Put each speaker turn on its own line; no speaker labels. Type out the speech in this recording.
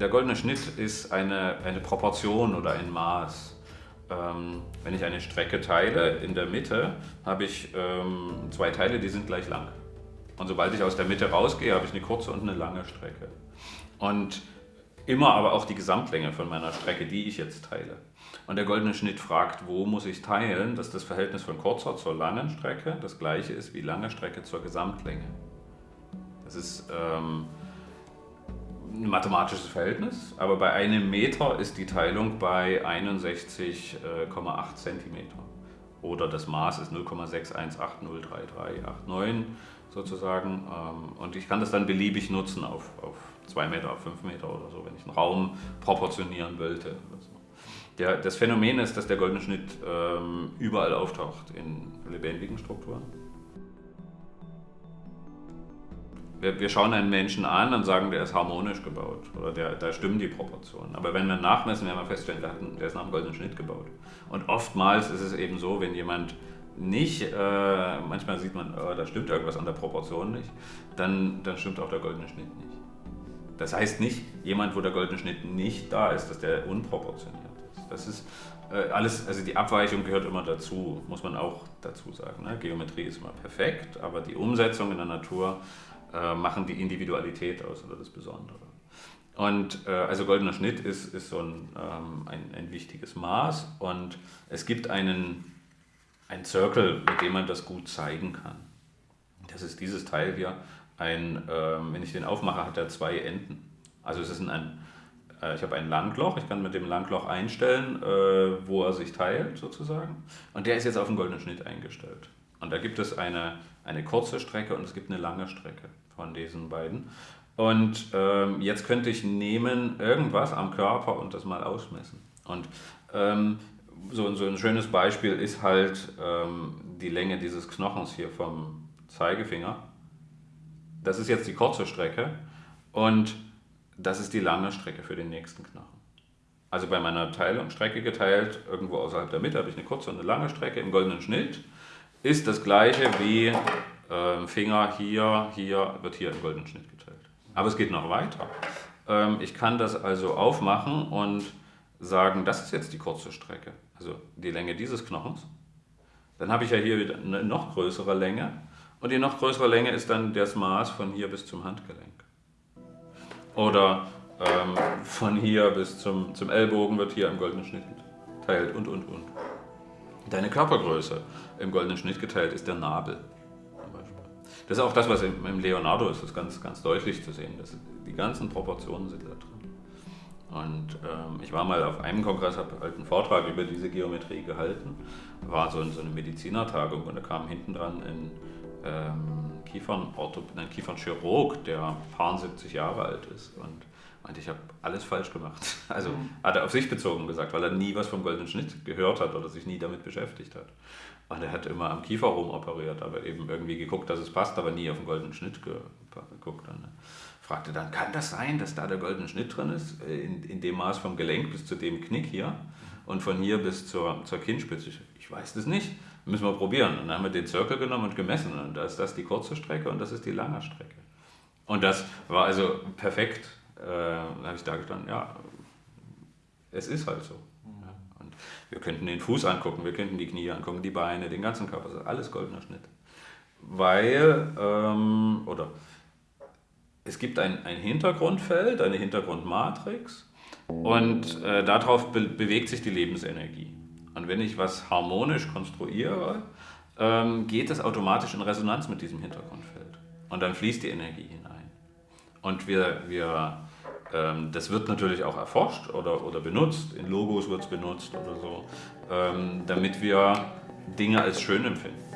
Der goldene Schnitt ist eine, eine Proportion oder ein Maß. Ähm, wenn ich eine Strecke teile, in der Mitte habe ich ähm, zwei Teile, die sind gleich lang. Und sobald ich aus der Mitte rausgehe, habe ich eine kurze und eine lange Strecke. Und immer aber auch die Gesamtlänge von meiner Strecke, die ich jetzt teile. Und der goldene Schnitt fragt, wo muss ich teilen, dass das Verhältnis von kurzer zur langen Strecke das gleiche ist wie lange Strecke zur Gesamtlänge. Das ist ähm, mathematisches Verhältnis, aber bei einem Meter ist die Teilung bei 61,8 cm. Oder das Maß ist 0,618033389 sozusagen. Ähm, und ich kann das dann beliebig nutzen auf, auf 2 Meter, auf 5 Meter oder so, wenn ich einen Raum proportionieren wollte. Das Phänomen ist, dass der goldene Schnitt ähm, überall auftaucht in lebendigen Strukturen. Wir, wir, schauen einen Menschen an und sagen, der ist harmonisch gebaut oder der, da stimmen die Proportionen. Aber wenn wir nachmessen, werden wir feststellen, der, der ist nach einem goldenen Schnitt gebaut. Und oftmals ist es eben so, wenn jemand nicht, äh, manchmal sieht man, oh, da stimmt irgendwas an der Proportion nicht, dann, dann stimmt auch der goldene Schnitt nicht. Das heißt nicht, jemand, wo der goldene Schnitt nicht da ist, dass der unproportioniert ist. Das ist äh, alles, also die Abweichung gehört immer dazu, muss man auch dazu sagen. Ne? Geometrie ist immer perfekt, aber die Umsetzung in der Natur äh, machen die Individualität aus oder das Besondere. Und äh, also goldener Schnitt ist, ist so ein, ähm, ein, ein, wichtiges Maß und es gibt einen, einen Circle, mit dem man das gut zeigen kann. Das ist dieses Teil hier. Ein, ähm, wenn ich den aufmache, hat er zwei Enden. Also es ist ein, äh, ich habe ein Langloch, ich kann mit dem Langloch einstellen, äh, wo er sich teilt sozusagen. Und der ist jetzt auf den goldenen Schnitt eingestellt. Und da gibt es eine, eine kurze Strecke und es gibt eine lange Strecke von diesen beiden. Und ähm, jetzt könnte ich nehmen irgendwas am Körper und das mal ausmessen. Und ähm, so, so ein schönes Beispiel ist halt ähm, die Länge dieses Knochens hier vom Zeigefinger. Das ist jetzt die kurze Strecke und das ist die lange Strecke für den nächsten Knochen. Also bei meiner Teilung, Strecke geteilt, irgendwo außerhalb der Mitte habe ich eine kurze und eine lange Strecke im goldenen Schnitt. Ist das gleiche wie ähm, Finger hier, hier, wird hier im goldenen Schnitt geteilt. Aber es geht noch weiter. Ähm, ich kann das also aufmachen und sagen, das ist jetzt die kurze Strecke, also die Länge dieses Knochens. Dann habe ich ja hier wieder eine noch größere Länge und die noch größere Länge ist dann das Maß von hier bis zum Handgelenk. Oder ähm, von hier bis zum, zum Ellbogen wird hier im goldenen Schnitt geteilt und, und, und. Deine Körpergröße im goldenen Schnitt geteilt ist der Nabel. Das ist auch das, was im Leonardo ist, das ist ganz, ganz deutlich zu sehen. Dass die ganzen Proportionen sind da drin. Und ähm, ich war mal auf einem Kongress, habe halt einen Vortrag über diese Geometrie gehalten. War so, so eine Medizinertagung und da kam hinten dran ein ähm, Kiefernchirurg, ein Kiefernchirurg, der paar 70 Jahre alt ist und meinte, ich habe alles falsch gemacht. Also mhm. hat er auf sich bezogen gesagt, weil er nie was vom goldenen Schnitt gehört hat oder sich nie damit beschäftigt hat. Und er hat immer am Kiefer operiert, aber eben irgendwie geguckt, dass es passt, aber nie auf den goldenen Schnitt geguckt. Und fragte dann, kann das sein, dass da der goldene Schnitt drin ist, äh, in, in dem Maß vom Gelenk bis zu dem Knick hier und von hier bis zur, zur Kinnspitze? Ich weiß das nicht, müssen wir probieren. Und dann haben wir den Zirkel genommen und gemessen und da ist das die kurze Strecke und das ist die lange Strecke. Und das war also perfekt. Äh, da habe ich da gestanden, ja, es ist halt so. Wir könnten den Fuß angucken, wir könnten die Knie angucken, die Beine, den ganzen Körper, das ist alles goldener Schnitt. Weil, ähm, oder es gibt ein, ein Hintergrundfeld, eine Hintergrundmatrix und äh, darauf be bewegt sich die Lebensenergie. Und wenn ich was harmonisch konstruiere, ähm, geht es automatisch in Resonanz mit diesem Hintergrundfeld. Und dann fließt die Energie hinein. Und wir, wir ähm, das wird natürlich auch erforscht oder, oder benutzt, in Logos wird es benutzt oder so, ähm, damit wir Dinge als schön empfinden.